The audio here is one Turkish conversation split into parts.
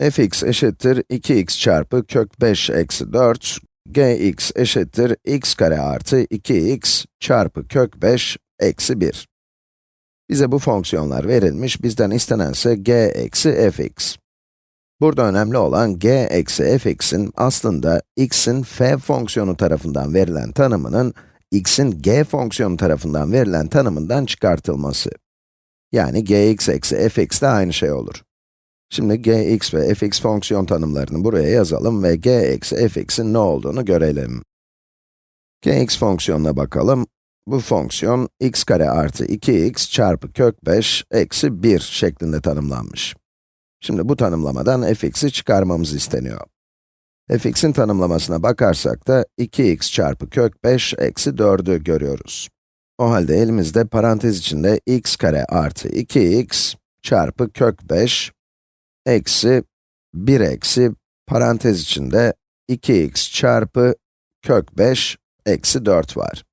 fx eşittir 2x çarpı kök 5 eksi 4, gx eşittir x kare artı 2x çarpı kök 5 eksi 1. Bize bu fonksiyonlar verilmiş, bizden istenense g eksi fx. Burada önemli olan g eksi fx'in aslında x'in f fonksiyonu tarafından verilen tanımının, x'in g fonksiyonu tarafından verilen tanımından çıkartılması. Yani gx eksi fx de aynı şey olur. Şimdi gx ve fx fonksiyon tanımlarını buraya yazalım ve g eksi fx'in ne olduğunu görelim. gx fonksiyonuna bakalım. Bu fonksiyon x kare artı 2x çarpı kök 5 eksi 1 şeklinde tanımlanmış. Şimdi bu tanımlamadan fx'i çıkarmamız isteniyor. fx'in tanımlamasına bakarsak da 2x çarpı kök 5 eksi 4'ü görüyoruz. O halde elimizde parantez içinde x kare artı 2x çarpı kök 5 eksi 1 eksi parantez içinde 2x çarpı kök 5 eksi 4 var.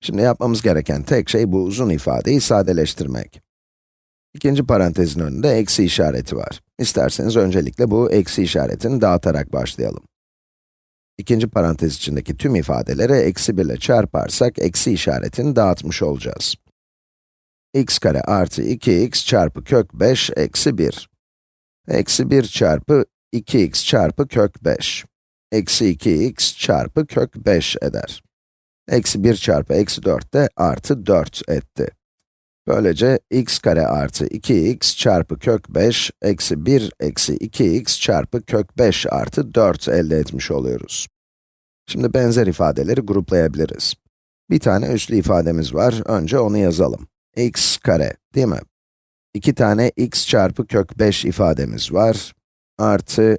Şimdi yapmamız gereken tek şey bu uzun ifadeyi sadeleştirmek. İkinci parantezin önünde eksi işareti var. İsterseniz öncelikle bu eksi işaretini dağıtarak başlayalım. İkinci parantez içindeki tüm ifadeleri eksi 1 ile çarparsak eksi işaretini dağıtmış olacağız. x kare artı 2x çarpı kök 5 eksi 1. Eksi 1 çarpı 2x çarpı kök 5. Eksi 2x çarpı kök 5 eder. Eksi 1 çarpı eksi 4 de artı 4 etti. Böylece x kare artı 2x çarpı kök 5 eksi 1 eksi 2x çarpı kök 5 artı 4 elde etmiş oluyoruz. Şimdi benzer ifadeleri gruplayabiliriz. Bir tane üslü ifademiz var, önce onu yazalım. x kare, değil mi? İki tane x çarpı kök 5 ifademiz var. Artı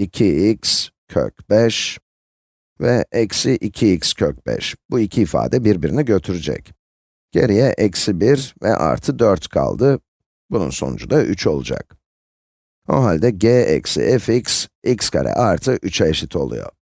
2x kök 5 ve eksi 2x kök 5. Bu iki ifade birbirini götürecek. Geriye eksi 1 ve artı 4 kaldı. Bunun sonucu da 3 olacak. O halde g eksi fx, x kare artı 3'e eşit oluyor.